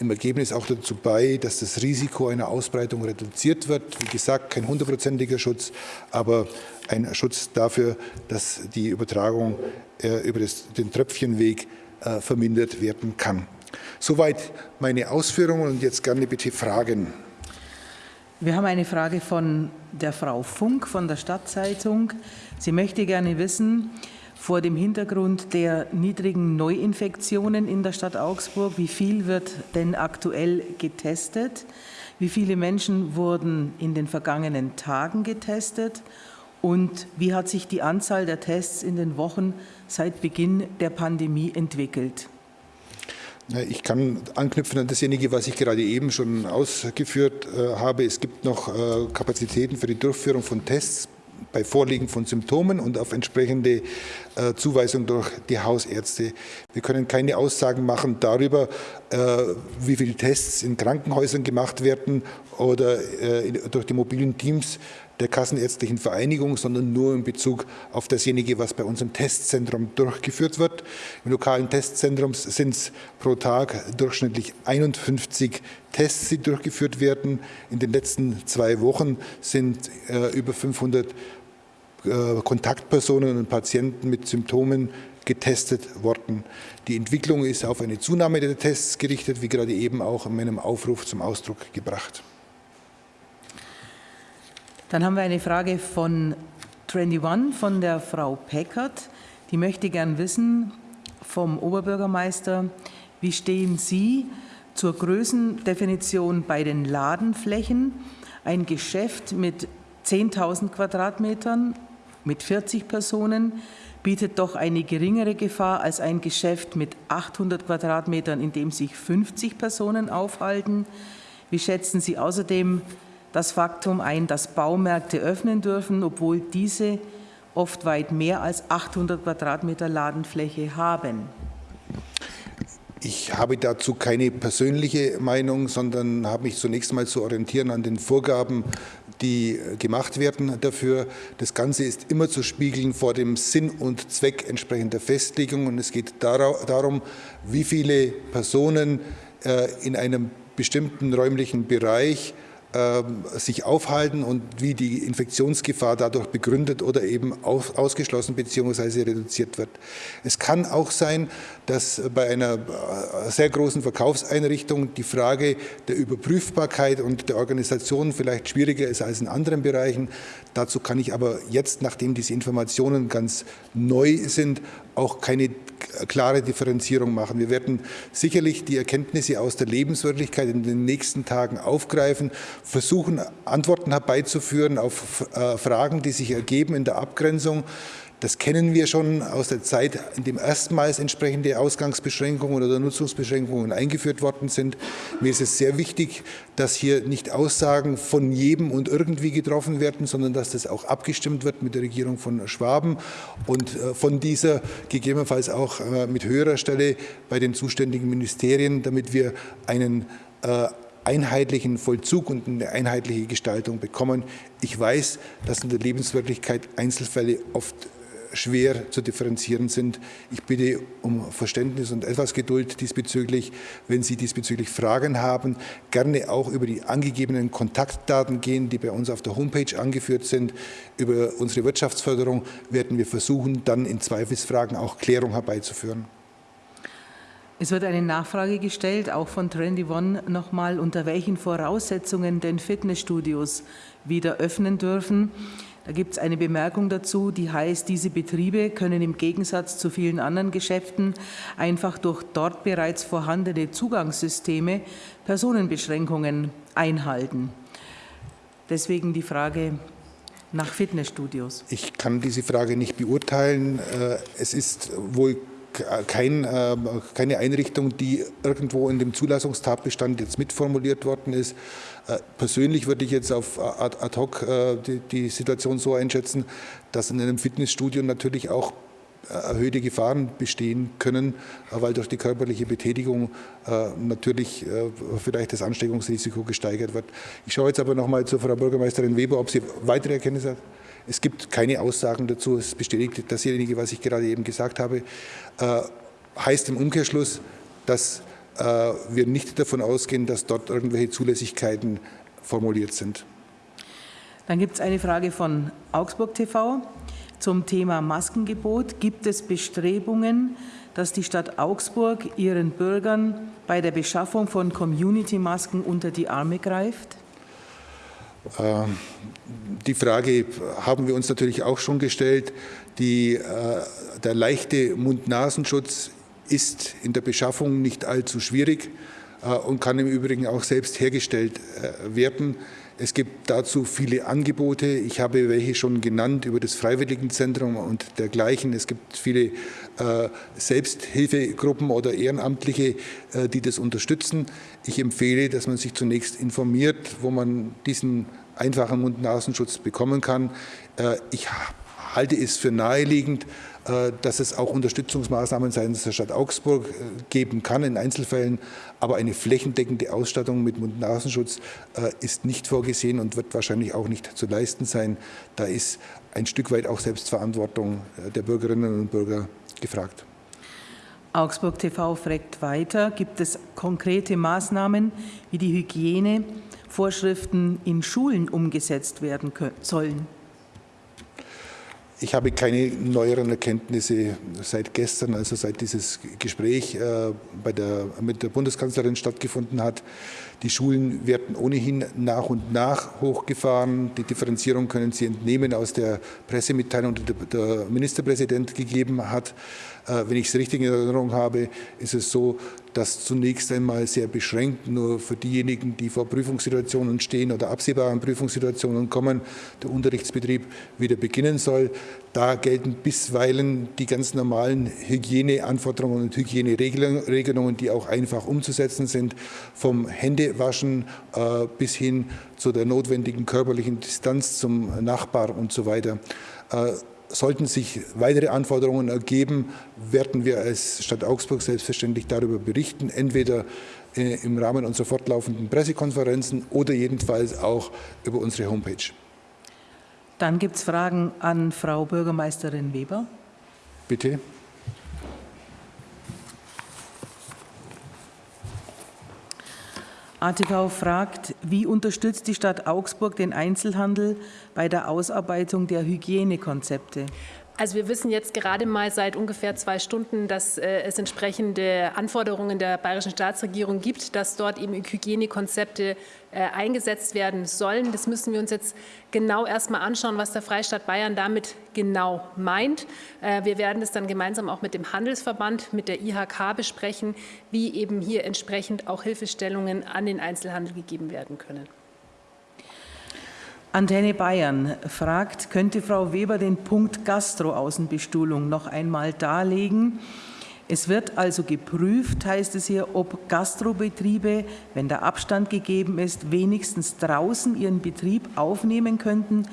im Ergebnis auch dazu bei, dass das Risiko einer Ausbreitung reduziert wird. Wie gesagt, kein hundertprozentiger Schutz, aber ein Schutz dafür, dass die Übertragung äh, über das, den Tröpfchenweg vermindert werden kann. Soweit meine Ausführungen und jetzt gerne bitte Fragen. Wir haben eine Frage von der Frau Funk von der Stadtzeitung. Sie möchte gerne wissen, vor dem Hintergrund der niedrigen Neuinfektionen in der Stadt Augsburg, wie viel wird denn aktuell getestet? Wie viele Menschen wurden in den vergangenen Tagen getestet? Und wie hat sich die Anzahl der Tests in den Wochen seit Beginn der Pandemie entwickelt? Ich kann anknüpfen an dasjenige, was ich gerade eben schon ausgeführt äh, habe. Es gibt noch äh, Kapazitäten für die Durchführung von Tests bei Vorliegen von Symptomen und auf entsprechende äh, Zuweisung durch die Hausärzte. Wir können keine Aussagen machen darüber, äh, wie viele Tests in Krankenhäusern gemacht werden oder durch die mobilen Teams der Kassenärztlichen Vereinigung, sondern nur in Bezug auf dasjenige, was bei unserem Testzentrum durchgeführt wird. Im lokalen Testzentrum sind es pro Tag durchschnittlich 51 Tests, die durchgeführt werden. In den letzten zwei Wochen sind äh, über 500 äh, Kontaktpersonen und Patienten mit Symptomen getestet worden. Die Entwicklung ist auf eine Zunahme der Tests gerichtet, wie gerade eben auch in meinem Aufruf zum Ausdruck gebracht. Dann haben wir eine Frage von Trendy One von der Frau Peckert. Die möchte gern wissen vom Oberbürgermeister, wie stehen Sie zur Größendefinition bei den Ladenflächen? Ein Geschäft mit 10.000 Quadratmetern mit 40 Personen bietet doch eine geringere Gefahr als ein Geschäft mit 800 Quadratmetern, in dem sich 50 Personen aufhalten. Wie schätzen Sie außerdem das Faktum ein, dass Baumärkte öffnen dürfen, obwohl diese oft weit mehr als 800 Quadratmeter Ladenfläche haben. Ich habe dazu keine persönliche Meinung, sondern habe mich zunächst mal zu orientieren an den Vorgaben, die gemacht werden dafür. Das Ganze ist immer zu spiegeln vor dem Sinn und Zweck entsprechender Festlegung. Und es geht darum, wie viele Personen äh, in einem bestimmten räumlichen Bereich sich aufhalten und wie die Infektionsgefahr dadurch begründet oder eben ausgeschlossen bzw. reduziert wird. Es kann auch sein, dass bei einer äh, sehr großen Verkaufseinrichtung die Frage der Überprüfbarkeit und der Organisation vielleicht schwieriger ist als in anderen Bereichen. Dazu kann ich aber jetzt, nachdem diese Informationen ganz neu sind, auch keine klare Differenzierung machen. Wir werden sicherlich die Erkenntnisse aus der Lebenswirklichkeit in den nächsten Tagen aufgreifen, versuchen, Antworten herbeizuführen auf äh, Fragen, die sich ergeben in der Abgrenzung. Das kennen wir schon aus der Zeit, in dem erstmals entsprechende Ausgangsbeschränkungen oder Nutzungsbeschränkungen eingeführt worden sind. Mir ist es sehr wichtig, dass hier nicht Aussagen von jedem und irgendwie getroffen werden, sondern dass das auch abgestimmt wird mit der Regierung von Schwaben und äh, von dieser gegebenenfalls auch äh, mit höherer Stelle bei den zuständigen Ministerien, damit wir einen einheitlichen Vollzug und eine einheitliche Gestaltung bekommen. Ich weiß, dass in der Lebenswirklichkeit Einzelfälle oft schwer zu differenzieren sind. Ich bitte um Verständnis und etwas Geduld diesbezüglich. Wenn Sie diesbezüglich Fragen haben, gerne auch über die angegebenen Kontaktdaten gehen, die bei uns auf der Homepage angeführt sind. Über unsere Wirtschaftsförderung werden wir versuchen, dann in Zweifelsfragen auch Klärung herbeizuführen. Es wird eine Nachfrage gestellt, auch von Trendy One nochmal, unter welchen Voraussetzungen denn Fitnessstudios wieder öffnen dürfen. Da gibt es eine Bemerkung dazu, die heißt, diese Betriebe können im Gegensatz zu vielen anderen Geschäften einfach durch dort bereits vorhandene Zugangssysteme Personenbeschränkungen einhalten. Deswegen die Frage nach Fitnessstudios. Ich kann diese Frage nicht beurteilen. Äh, es ist wohl kein, äh, keine Einrichtung, die irgendwo in dem Zulassungstatbestand jetzt mitformuliert worden ist. Äh, persönlich würde ich jetzt auf ad hoc äh, die, die Situation so einschätzen, dass in einem Fitnessstudio natürlich auch erhöhte Gefahren bestehen können, weil durch die körperliche Betätigung natürlich vielleicht das Ansteckungsrisiko gesteigert wird. Ich schaue jetzt aber noch mal zu Frau Bürgermeisterin Weber, ob sie weitere Erkenntnisse hat. Es gibt keine Aussagen dazu. Es bestätigt dasjenige, was ich gerade eben gesagt habe. Äh, heißt im Umkehrschluss, dass äh, wir nicht davon ausgehen, dass dort irgendwelche Zulässigkeiten formuliert sind. Dann gibt es eine Frage von Augsburg TV zum Thema Maskengebot. Gibt es Bestrebungen, dass die Stadt Augsburg ihren Bürgern bei der Beschaffung von Community-Masken unter die Arme greift? Ähm, die Frage haben wir uns natürlich auch schon gestellt. Die, äh, der leichte Mund-Nasenschutz ist in der Beschaffung nicht allzu schwierig äh, und kann im Übrigen auch selbst hergestellt äh, werden. Es gibt dazu viele Angebote. Ich habe welche schon genannt über das Freiwilligenzentrum und dergleichen. Es gibt viele äh, Selbsthilfegruppen oder Ehrenamtliche, äh, die das unterstützen. Ich empfehle, dass man sich zunächst informiert, wo man diesen einfachen Mund-Nasenschutz bekommen kann. Äh, ich halte es für naheliegend, dass es auch Unterstützungsmaßnahmen seitens der Stadt Augsburg äh, geben kann in Einzelfällen. Aber eine flächendeckende Ausstattung mit Mund-Nasenschutz ist nicht vorgesehen und wird wahrscheinlich auch nicht zu leisten sein. Da ist ein Stück weit auch Selbstverantwortung der Bürgerinnen und Bürger gefragt. Augsburg TV fragt weiter, gibt es konkrete Maßnahmen wie die Hygiene, Vorschriften in Schulen umgesetzt werden sollen? Ich habe keine neueren Erkenntnisse seit gestern, also seit dieses Gespräch äh, bei der, mit der Bundeskanzlerin stattgefunden hat. Die Schulen werden ohnehin nach und nach hochgefahren. Die Differenzierung können Sie entnehmen aus der Pressemitteilung, die der Ministerpräsident gegeben hat. Äh, wenn ich es richtig in Erinnerung habe, ist es so, dass zunächst einmal sehr beschränkt nur für diejenigen, die vor Prüfungssituationen stehen oder absehbaren Prüfungssituationen kommen, der Unterrichtsbetrieb wieder beginnen soll. Da gelten bisweilen die ganz normalen Hygieneanforderungen und Hygieneregelungen, die auch einfach umzusetzen sind, vom Händewaschen äh, bis hin zu der notwendigen körperlichen Distanz zum Nachbar und so weiter. Äh, sollten sich weitere Anforderungen ergeben, werden wir als Stadt Augsburg selbstverständlich darüber berichten, entweder äh, im Rahmen unserer fortlaufenden Pressekonferenzen oder jedenfalls auch über unsere Homepage. Dann gibt es Fragen an Frau Bürgermeisterin Weber. Bitte. ATV fragt, wie unterstützt die Stadt Augsburg den Einzelhandel bei der Ausarbeitung der Hygienekonzepte? Also wir wissen jetzt gerade mal seit ungefähr zwei Stunden, dass äh, es entsprechende Anforderungen der bayerischen Staatsregierung gibt, dass dort eben Hygienekonzepte äh, eingesetzt werden sollen. Das müssen wir uns jetzt genau erstmal anschauen, was der Freistaat Bayern damit genau meint. Äh, wir werden es dann gemeinsam auch mit dem Handelsverband, mit der IHK besprechen, wie eben hier entsprechend auch Hilfestellungen an den Einzelhandel gegeben werden können. Antenne Bayern fragt, könnte Frau Weber den Punkt Gastroaußenbestuhlung noch einmal darlegen? Es wird also geprüft, heißt es hier, ob Gastrobetriebe, wenn der Abstand gegeben ist, wenigstens draußen ihren Betrieb aufnehmen könnten.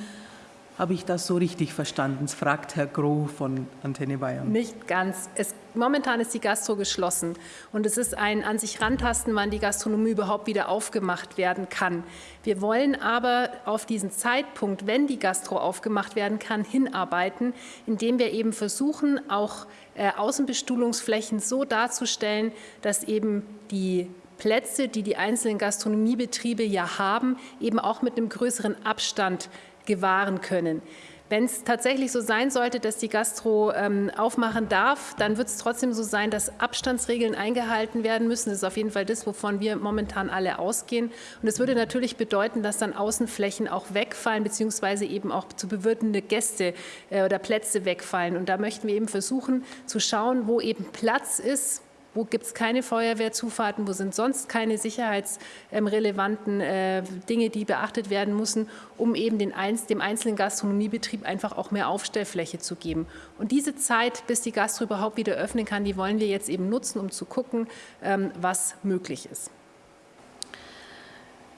Habe ich das so richtig verstanden? Das fragt Herr Groh von Antenne Bayern. Nicht ganz. Es, momentan ist die Gastro geschlossen und es ist ein an sich rantasten, wann die Gastronomie überhaupt wieder aufgemacht werden kann. Wir wollen aber auf diesen Zeitpunkt, wenn die Gastro aufgemacht werden kann, hinarbeiten, indem wir eben versuchen, auch äh, Außenbestuhlungsflächen so darzustellen, dass eben die Plätze, die die einzelnen Gastronomiebetriebe ja haben, eben auch mit einem größeren Abstand gewahren können. Wenn es tatsächlich so sein sollte, dass die Gastro ähm, aufmachen darf, dann wird es trotzdem so sein, dass Abstandsregeln eingehalten werden müssen. Das ist auf jeden Fall das, wovon wir momentan alle ausgehen. Und es würde natürlich bedeuten, dass dann Außenflächen auch wegfallen, beziehungsweise eben auch zu bewirtende Gäste äh, oder Plätze wegfallen. Und da möchten wir eben versuchen zu schauen, wo eben Platz ist, wo gibt es keine Feuerwehrzufahrten? Wo sind sonst keine sicherheitsrelevanten äh, Dinge, die beachtet werden müssen, um eben den, dem einzelnen Gastronomiebetrieb einfach auch mehr Aufstellfläche zu geben? Und diese Zeit, bis die Gastro überhaupt wieder öffnen kann, die wollen wir jetzt eben nutzen, um zu gucken, ähm, was möglich ist.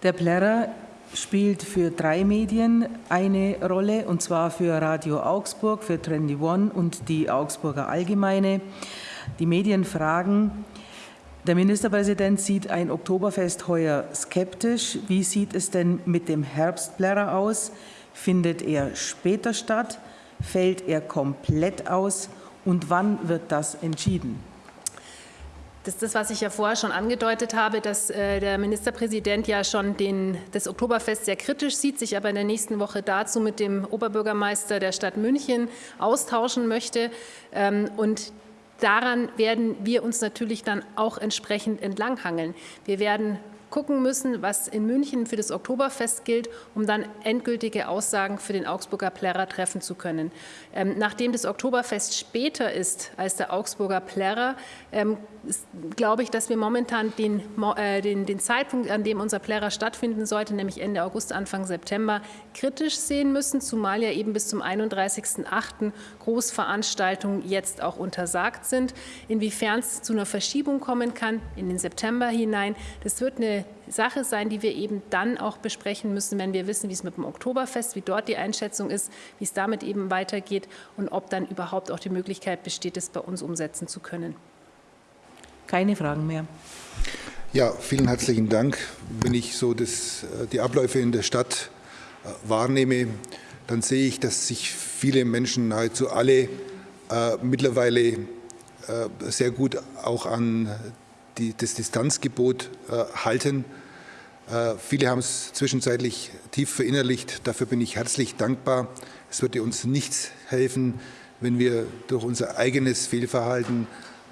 Der Plärrer spielt für drei Medien eine Rolle, und zwar für Radio Augsburg, für Trendy One und die Augsburger Allgemeine. Die Medien fragen, der Ministerpräsident sieht ein Oktoberfest heuer skeptisch. Wie sieht es denn mit dem Herbstplärrer aus? Findet er später statt? Fällt er komplett aus? Und wann wird das entschieden? Das ist das, was ich ja vorher schon angedeutet habe, dass äh, der Ministerpräsident ja schon den, das Oktoberfest sehr kritisch sieht, sich aber in der nächsten Woche dazu mit dem Oberbürgermeister der Stadt München austauschen möchte. Ähm, und daran werden wir uns natürlich dann auch entsprechend entlanghangeln. Wir werden gucken müssen, was in München für das Oktoberfest gilt, um dann endgültige Aussagen für den Augsburger Plärrer treffen zu können. Ähm, nachdem das Oktoberfest später ist als der Augsburger Plärrer, ähm, glaube ich, dass wir momentan den, äh, den, den, Zeitpunkt, an dem unser Plärrer stattfinden sollte, nämlich Ende August, Anfang September, kritisch sehen müssen, zumal ja eben bis zum 31.08. Großveranstaltungen jetzt auch untersagt sind. Inwiefern es zu einer Verschiebung kommen kann in den September hinein, das wird eine Sache sein, die wir eben dann auch besprechen müssen, wenn wir wissen, wie es mit dem Oktoberfest, wie dort die Einschätzung ist, wie es damit eben weitergeht und ob dann überhaupt auch die Möglichkeit besteht, es bei uns umsetzen zu können. Keine Fragen mehr. Ja, vielen herzlichen Dank. Wenn ich so das, äh, die Abläufe in der Stadt äh, wahrnehme, dann sehe ich, dass sich viele Menschen, nahezu alle, äh, mittlerweile äh, sehr gut auch an die, das Distanzgebot äh, halten. Äh, viele haben es zwischenzeitlich tief verinnerlicht. Dafür bin ich herzlich dankbar. Es würde uns nichts helfen, wenn wir durch unser eigenes Fehlverhalten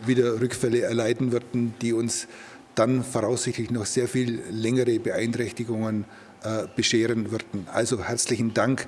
wieder Rückfälle erleiden würden, die uns dann voraussichtlich noch sehr viel längere Beeinträchtigungen äh, bescheren würden. Also herzlichen Dank